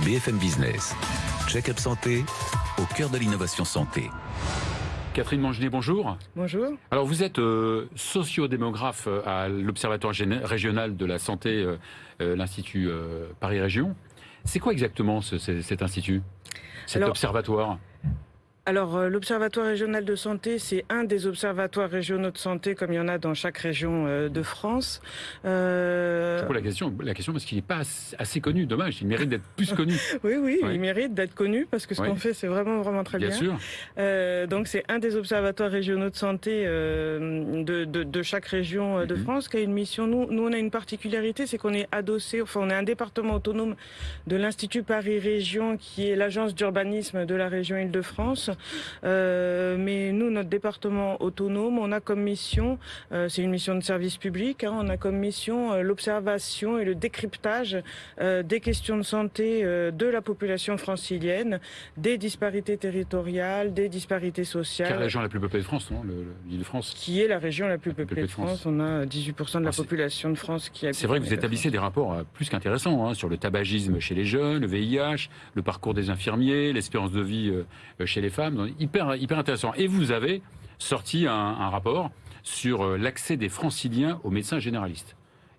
BFM Business. Check-up santé au cœur de l'innovation santé. Catherine Mangenet, bonjour. Bonjour. Alors vous êtes euh, sociodémographe euh, à l'Observatoire régional de la santé, euh, l'Institut Paris Région. C'est quoi exactement cet institut, cet observatoire? Alors, euh, l'Observatoire régional de santé, c'est un des observatoires régionaux de santé, comme il y en a dans chaque région euh, de France. Euh... Je pose la question, la question parce qu'il n'est pas assez connu. Dommage, il mérite d'être plus connu. oui, oui, il mérite d'être connu parce que ce qu'on fait, c'est vraiment, vraiment très bien. Bien sûr. Euh, donc, c'est un des observatoires régionaux de santé de, de, de, chaque région de mhm. France qui a une mission. Nous, nous, on a une particularité, c'est qu'on est adossé, enfin, on est un département autonome de l'Institut Paris Région, qui est l'agence d'urbanisme de la région Île-de-France. Euh, mais nous, notre département autonome, on a comme mission, euh, c'est une mission de service public, hein, on a comme mission euh, l'observation et le décryptage des questions de santé de la population francilienne, des disparités territoriales, des disparités sociales. Quelle région la plus peuplée de France, non l'île de France? Qui est la région la plus peuplée, de, France. On a 18% de la ah, population de France qui C'est vrai que vous établissez des rapports plus qu'intéressants hein, sur le tabagisme chez les jeunes, le VIH, le parcours des infirmiers, l'espérance de vie chez les femmes hyper, hyper intéressant. Et vous avez sorti un, rapport sur euh, l'accès des franciliens aux médecins généralistes.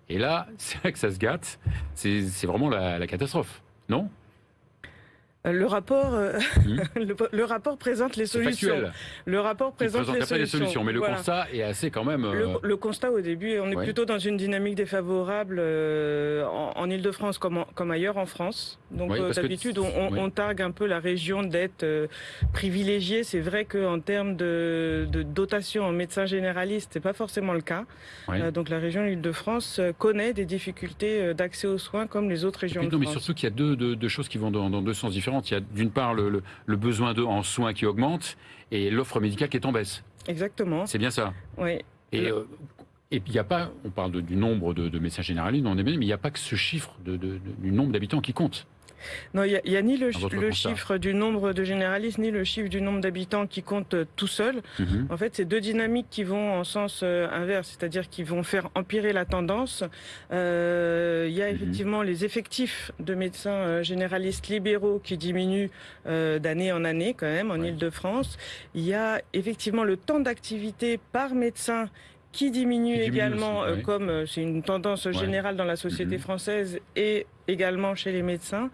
Et là, c'est vrai que ça se gâte. C'est vraiment la catastrophe, non? Le rapport, euh, hmm. le, rapport présente les solutions. Le rapport présente, les, solutions. Mais le constat est assez quand même. Euh, le, constat au début, on est plutôt dans une dynamique défavorable euh, en, Ile-de-France comme, comme ailleurs en France. Donc d'habitude, on, on, targue un peu la région d'être privilégiée. C'est vrai qu'en termes de, de, dotation en médecins généralistes, c'est pas forcément le cas. donc la région Île-de-France connaît des difficultés d'accès aux soins comme les autres régions. de non, mais surtout qu'il y a deux, deux, choses qui vont dans, dans deux sens différents. Il y a d'une part le, besoin en soins qui augmente et l'offre médicale qui est en baisse. Exactement. C'est bien ça. Oui. Et, euh, et puis il n'y a pas, on parle du nombre de, médecins généralistes, mais il n'y a pas que ce chiffre du nombre d'habitants qui compte. Non, il n'y a, ni le, chiffre du nombre de généralistes, ni le chiffre du nombre d'habitants qui compte euh, tout seul. Mhm. En fait, c'est deux dynamiques qui vont en sens euh, inverse, c'est-à-dire qui vont faire empirer la tendance. Euh, a mhm. effectivement les effectifs de médecins généralistes libéraux qui diminuent d'année en année quand même en Ile-de-France. Il y a effectivement le temps d'activité par médecin qui diminue, également, euh, comme euh, c'est une tendance générale dans la société mhm. française et également chez les médecins.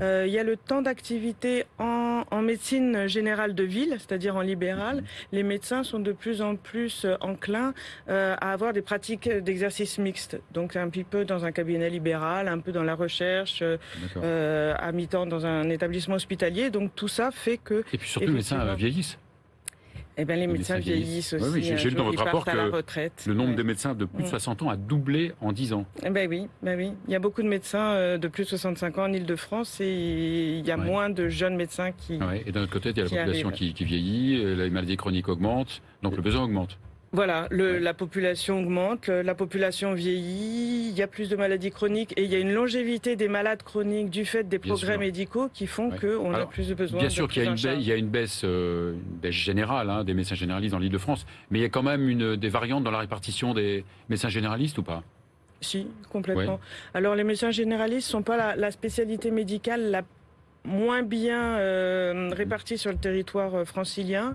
Euh, il y a le temps d'activité en, en, médecine générale de ville, c'est-à-dire en libéral. Mhm. Les médecins sont de plus en plus enclins à avoir des pratiques d'exercice mixte. Donc un petit peu dans un cabinet libéral, un peu dans la recherche, à mi-temps dans un établissement hospitalier. Donc tout ça fait que... Et puis surtout les médecins vieillissent. Eh bien, les, médecins, vieillissent aussi. Oui, j'ai lu dans votre rapport que le nombre de médecins de plus de 60 mm. ans a doublé en 10 ans. Eh ben oui, ben oui. Il y a beaucoup de médecins euh, de plus de 65 ans en Ile-de-France et il y a moins de jeunes médecins qui. Et d'un autre côté, il y a la population qui, qui, vieillit, euh, les maladies chroniques augmentent, donc le besoin augmente. Voilà, le, la population augmente, la population vieillit, il y a plus de maladies chroniques et il y a une longévité des malades chroniques du fait des progrès médicaux qui font qu'on a plus de besoins. Bien sûr qu'il y, y, a une baisse, euh, une baisse générale hein, des médecins généralistes dans l'île de France, mais il y a quand même une, des variantes dans la répartition des médecins généralistes ou pas? Si, complètement. Alors les médecins généralistes ne sont pas la, la spécialité médicale la moins bien euh, répartis sur le territoire euh, francilien.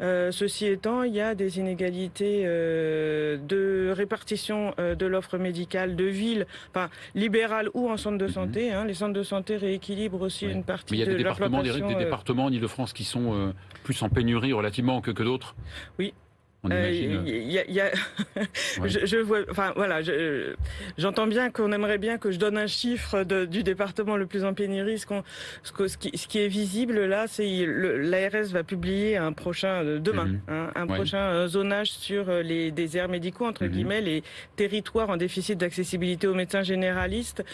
Euh, ceci étant, il y a des inégalités de répartition de l'offre médicale de ville, enfin libérale ou en centre de mhm. santé. Hein. Les centres de santé rééquilibrent aussi une partie Mais il y a des départements, des, départements en Ile-de-France qui sont plus en pénurie relativement que, que d'autres? Oui, je, vois, enfin voilà, j'entends bien qu'on aimerait bien que je donne un chiffre du département le plus en pénurie. Ce, ce, qui, ce qui, est visible là, c'est l'ARS va publier un prochain euh, demain, mhm. hein, un prochain euh, zonage sur euh, les déserts médicaux entre mhm. guillemets, les territoires en déficit d'accessibilité aux médecins généralistes,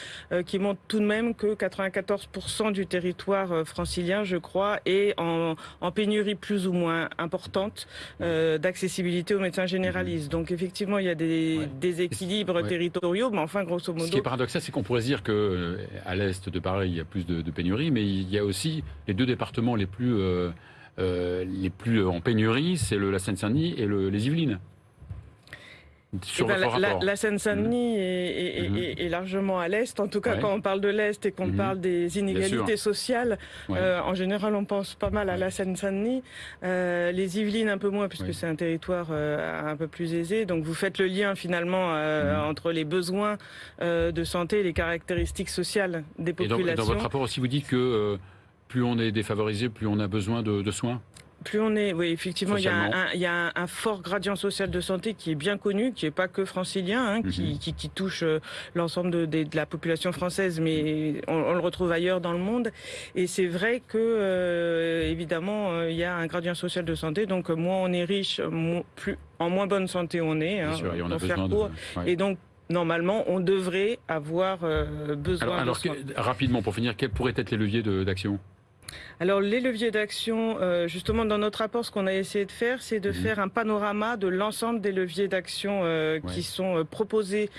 qui montrent tout de même que 94% du territoire francilien, je crois, est en, en pénurie plus ou moins importante d'accessibilité aux médecins généralistes. Donc effectivement, il y a des déséquilibres territoriaux, mais enfin, grosso modo... Ce qui est paradoxal, c'est qu'on pourrait dire que euh, à l'est de Paris, il y a plus de, pénurie, mais il y a aussi les deux départements les plus, euh, euh, les plus en pénurie, c'est la Seine-Saint-Denis et le, les Yvelines. Sur eh ben, la, la Seine-Saint-Denis est, mhm. est, largement à l'est. En tout cas, quand on parle de l'est et qu'on mhm. parle des inégalités sociales, euh, en général, on pense pas mal à la Seine-Saint-Denis. Euh, les Yvelines un peu moins, puisque c'est un territoire euh, un peu plus aisé. Donc, vous faites le lien finalement mhm. entre les besoins de santé et les caractéristiques sociales des populations. Et dans, votre rapport aussi, vous dites que plus on est défavorisé, plus on a besoin de soins? Plus on est, oui, effectivement, il y, a un, il y, a un, fort gradient social de santé qui est bien connu, qui n'est pas que francilien, hein, qui, mhm. qui, qui, touche euh, l'ensemble de, de, de, la population française, mais on, on, le retrouve ailleurs dans le monde. Et c'est vrai que, euh, évidemment, euh, il y a un gradient social de santé. Donc, moins on est riche, plus en moins bonne santé on est. Hein, sûr, et on a besoin de... Et donc, normalement, on devrait avoir besoin alors, de alors rapidement, pour finir, quels pourraient être les leviers d'action? Alors les leviers d'action, euh, justement dans notre rapport, ce qu'on a essayé de faire, c'est de mhm. faire un panorama de l'ensemble des leviers d'action euh, qui sont euh, proposés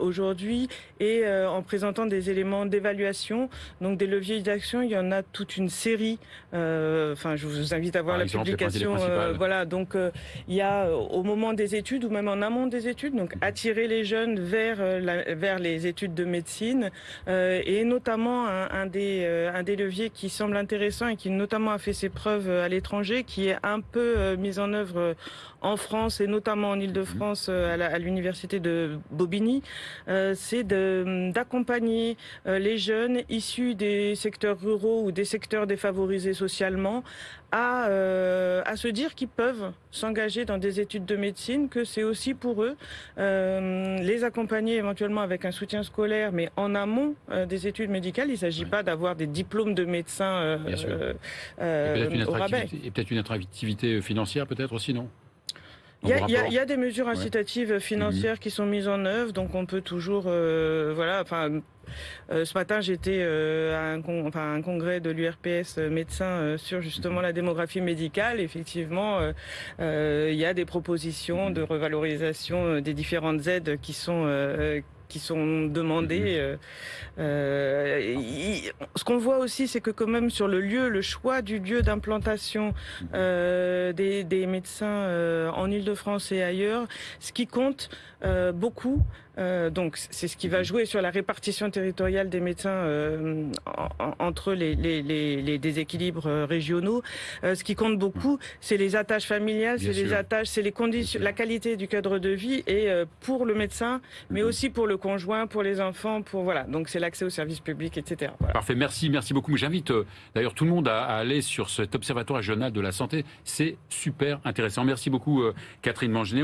aujourd'hui et en présentant des éléments d'évaluation. Donc des leviers d'action, il y en a toute une série. Enfin, je vous invite à voir la publication. voilà, donc il y a au moment des études ou même en amont des études, donc mhm. attirer les jeunes vers vers les études de médecine et notamment un, un des un des leviers qui semble intéressant et qui notamment a fait ses preuves euh, à l'étranger, qui est un peu euh, mise en œuvre euh, en France et notamment en Ile-de-France à l'université de Bobigny, c'est d'accompagner les jeunes issus des secteurs ruraux ou des secteurs défavorisés socialement à, à se dire qu'ils peuvent s'engager dans des études de médecine, que c'est aussi pour eux les accompagner éventuellement avec un soutien scolaire, mais en amont des études médicales. Il ne s'agit pas d'avoir des diplômes de médecin euh, euh, et peut-être une, attractivité financière peut-être aussi, non? Il y, a, des mesures incitatives financières qui sont mises en œuvre, donc on peut toujours, euh, voilà, enfin. ce matin, j'étais à un, un, congrès de l'URPS médecins sur justement mhm. la démographie médicale. Effectivement, il y a des propositions de revalorisation des différentes aides qui sont qui sont demandés. Mhm. Euh, euh, ce qu'on voit aussi, c'est que quand même sur le lieu, le choix du lieu d'implantation mhm. euh, des, des, médecins en Ile-de-France et ailleurs, ce qui compte beaucoup, donc c'est ce qui va jouer sur la répartition territoriale des médecins entre les, les, les, déséquilibres régionaux. ce qui compte beaucoup, c'est les attaches familiales, c'est les attaches, c'est les conditions, la qualité du cadre de vie et pour le médecin, mais mhm. aussi pour le conjoint, pour les enfants, pour voilà. Donc c'est l'accès aux services publics, etc. Parfait, merci, merci beaucoup. J'invite d'ailleurs tout le monde à, aller sur cet observatoire régional de la santé. C'est super intéressant. Merci beaucoup, Catherine Mangenet.